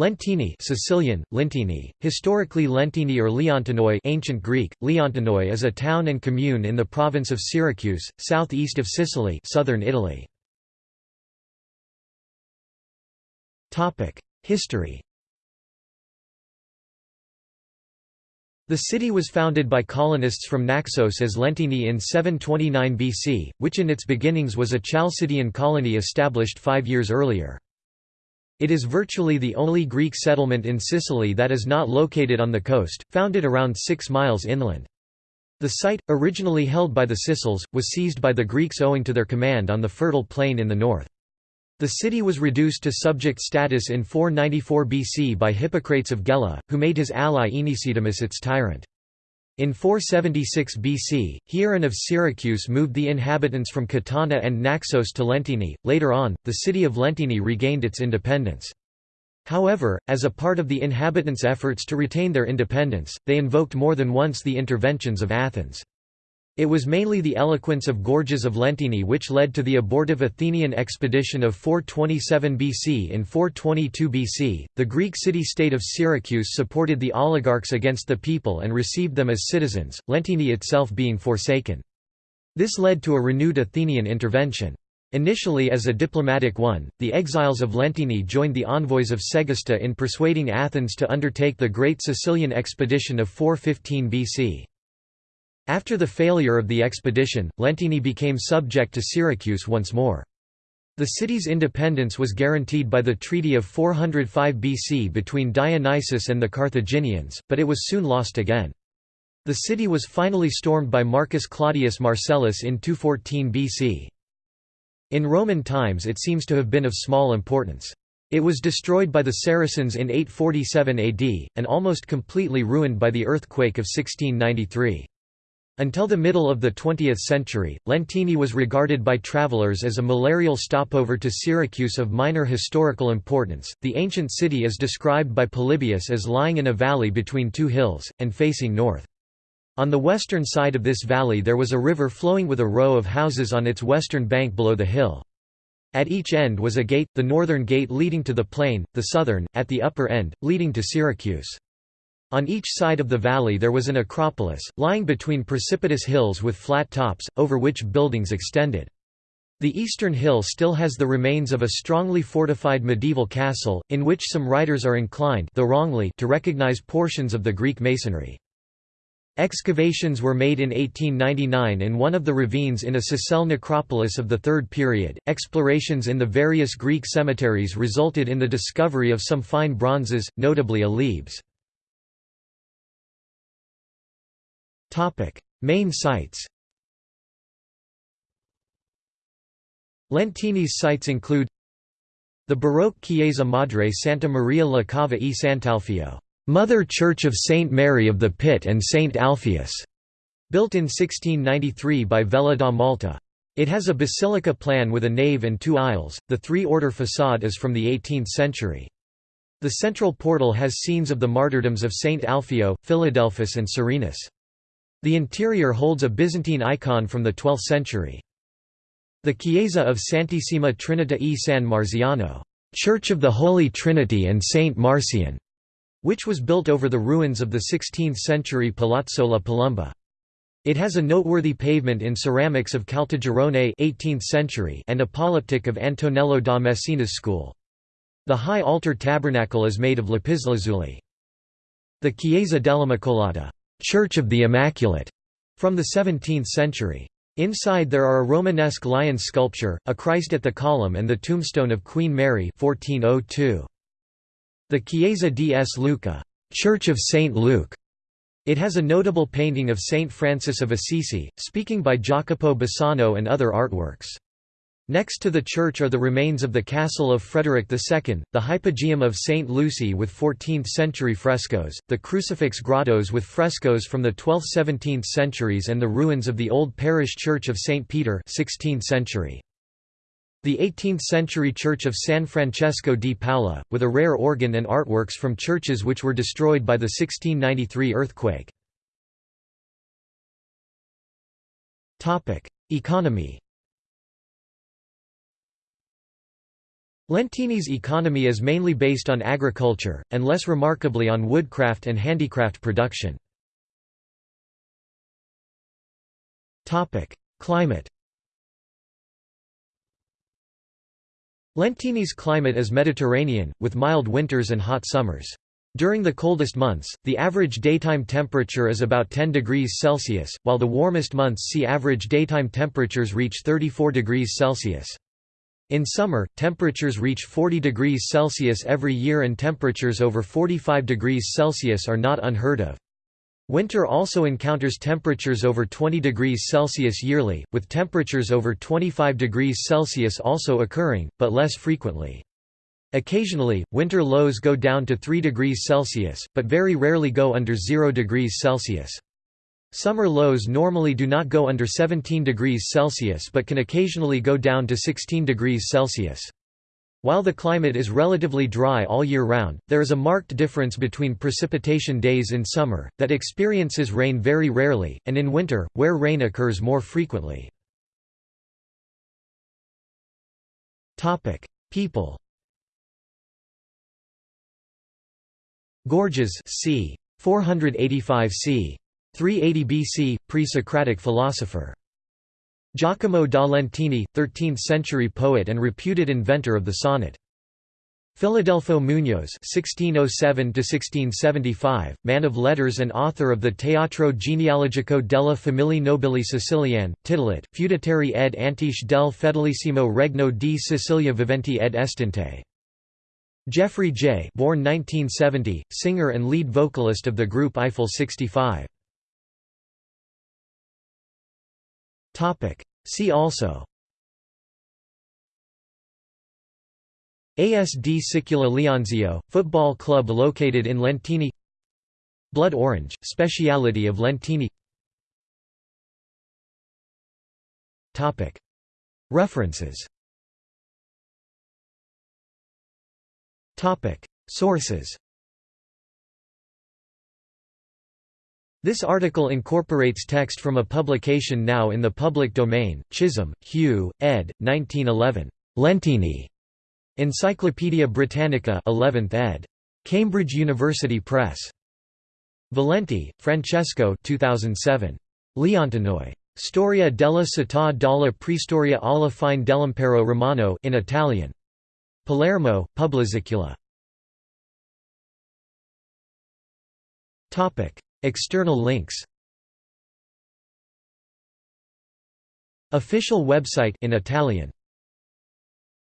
Lentini Sicilian, Lentini, historically Lentini or Leontinoi ancient Greek, Leontinoi is a town and commune in the province of Syracuse, southeast of Sicily southern Italy. History The city was founded by colonists from Naxos as Lentini in 729 BC, which in its beginnings was a Chalcidian colony established five years earlier. It is virtually the only Greek settlement in Sicily that is not located on the coast, founded around six miles inland. The site, originally held by the Sicels, was seized by the Greeks owing to their command on the fertile plain in the north. The city was reduced to subject status in 494 BC by Hippocrates of Gela, who made his ally Aenesidemus its tyrant. In 476 BC, Hieron of Syracuse moved the inhabitants from Catana and Naxos to Lentini. Later on, the city of Lentini regained its independence. However, as a part of the inhabitants' efforts to retain their independence, they invoked more than once the interventions of Athens. It was mainly the eloquence of Gorgias of Lentini which led to the abortive Athenian expedition of 427 BC. In 422 BC, the Greek city-state of Syracuse supported the oligarchs against the people and received them as citizens, Lentini itself being forsaken. This led to a renewed Athenian intervention. Initially as a diplomatic one, the exiles of Lentini joined the envoys of Segesta in persuading Athens to undertake the Great Sicilian Expedition of 415 BC. After the failure of the expedition, Lentini became subject to Syracuse once more. The city's independence was guaranteed by the Treaty of 405 BC between Dionysius and the Carthaginians, but it was soon lost again. The city was finally stormed by Marcus Claudius Marcellus in 214 BC. In Roman times it seems to have been of small importance. It was destroyed by the Saracens in 847 AD, and almost completely ruined by the earthquake of 1693. Until the middle of the 20th century, Lentini was regarded by travelers as a malarial stopover to Syracuse of minor historical importance. The ancient city is described by Polybius as lying in a valley between two hills, and facing north. On the western side of this valley there was a river flowing with a row of houses on its western bank below the hill. At each end was a gate, the northern gate leading to the plain, the southern, at the upper end, leading to Syracuse. On each side of the valley there was an acropolis, lying between precipitous hills with flat tops, over which buildings extended. The eastern hill still has the remains of a strongly fortified medieval castle, in which some writers are inclined though wrongly to recognize portions of the Greek masonry. Excavations were made in 1899 in one of the ravines in a Sicel necropolis of the Third Period. Explorations in the various Greek cemeteries resulted in the discovery of some fine bronzes, notably a Lebes. Topic: Main sites. Lentini's sites include the Baroque Chiesa Madre Santa Maria la Cava e Sant'Alfio, Mother Church of Saint Mary of the Pit and Saint Alpheus, built in 1693 by Vella da Malta. It has a basilica plan with a nave and two aisles. The three-order façade is from the 18th century. The central portal has scenes of the martyrdoms of Saint Alfio, Philadelphus and Serenus. The interior holds a Byzantine icon from the 12th century. The Chiesa of Santissima Trinita e San Marziano, Church of the Holy Trinity and Saint Marcian, which was built over the ruins of the 16th-century Palazzo La Palumba. It has a noteworthy pavement in ceramics of Caltagirone 18th century and a polyptych of Antonello da Messina's school. The high altar tabernacle is made of lapislazuli. The Chiesa dell'Immacolata Church of the Immaculate, from the 17th century. Inside there are a Romanesque lion sculpture, a Christ at the column and the tombstone of Queen Mary 1402. The Chiesa di S. Luca Church of St. Luke. It has a notable painting of Saint Francis of Assisi, speaking by Jacopo Bassano and other artworks. Next to the church are the remains of the castle of Frederick II, the Hypogeum of St. Lucy with 14th-century frescoes, the crucifix grottos with frescoes from the 12th–17th centuries and the ruins of the old parish church of St. Peter 16th century. The 18th-century church of San Francesco di Paola, with a rare organ and artworks from churches which were destroyed by the 1693 earthquake. Economy Lentini's economy is mainly based on agriculture, and less remarkably on woodcraft and handicraft production. Climate Lentini's climate is Mediterranean, with mild winters and hot summers. During the coldest months, the average daytime temperature is about 10 degrees Celsius, while the warmest months see average daytime temperatures reach 34 degrees Celsius. In summer, temperatures reach 40 degrees Celsius every year and temperatures over 45 degrees Celsius are not unheard of. Winter also encounters temperatures over 20 degrees Celsius yearly, with temperatures over 25 degrees Celsius also occurring, but less frequently. Occasionally, winter lows go down to 3 degrees Celsius, but very rarely go under 0 degrees Celsius. Summer lows normally do not go under 17 degrees Celsius but can occasionally go down to 16 degrees Celsius. While the climate is relatively dry all year round, there is a marked difference between precipitation days in summer, that experiences rain very rarely, and in winter, where rain occurs more frequently. People Gorgias c. 485 c. 380 BC, pre-Socratic philosopher. Giacomo da Lentini, 13th-century poet and reputed inventor of the sonnet. Filadelfo Mugnos (1607–1675), man of letters and author of the Teatro genealogico della famiglia nobili siciliane, titolet, feudatarii ed antiche del fedelissimo regno di Sicilia viventi ed estinte. Jeffrey Jey born 1970, singer and lead vocalist of the group Eiffel 65. See also. ASD Sicula Leonzio, football club located in Lentini. Blood orange, speciality of Lentini. Topic. References. Topic. Sources This article incorporates text from a publication now in the public domain, Chisholm, Hugh, ed. 1911. Lentini. Encyclopædia Britannica 11th ed. Cambridge University Press. Valenti, Francesco 2007. Leontinoi. Storia della città dalla Preistoria alla fine dell'impero romano in Italian. Palermo, Pubblisicula. External links. Official website in Italian